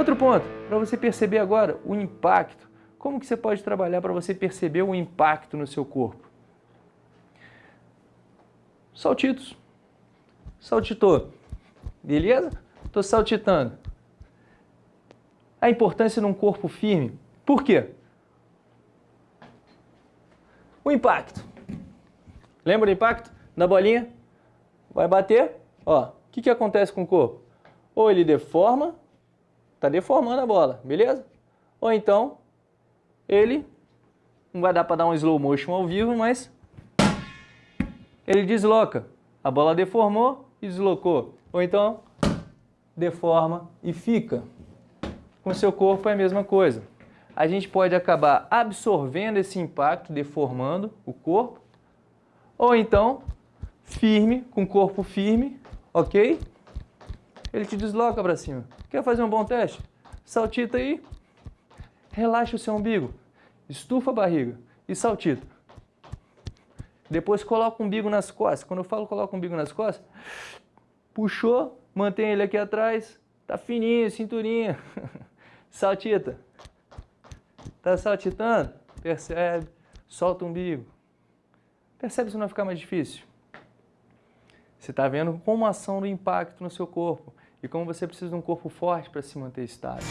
Outro ponto, para você perceber agora o impacto. Como que você pode trabalhar para você perceber o impacto no seu corpo? Saltitos. Saltitou. Beleza? Estou saltitando. A importância num corpo firme. Por quê? O impacto. Lembra do impacto? Na bolinha? Vai bater. Ó, o que, que acontece com o corpo? Ou ele deforma, tá deformando a bola, beleza? Ou então, ele, não vai dar para dar um slow motion ao vivo, mas ele desloca. A bola deformou e deslocou. Ou então, deforma e fica. Com seu corpo é a mesma coisa. A gente pode acabar absorvendo esse impacto, deformando o corpo, ou então, firme, com o corpo firme, ok? Ele te desloca para cima. Quer fazer um bom teste? Saltita aí, relaxa o seu umbigo, estufa a barriga e saltita. Depois coloca o umbigo nas costas. Quando eu falo coloca o umbigo nas costas, puxou, mantém ele aqui atrás, tá fininho, cinturinha. Saltita. Tá saltitando? Percebe? Solta o umbigo. Percebe se não vai ficar mais difícil? Você está vendo como a ação do impacto no seu corpo e como você precisa de um corpo forte para se manter estável.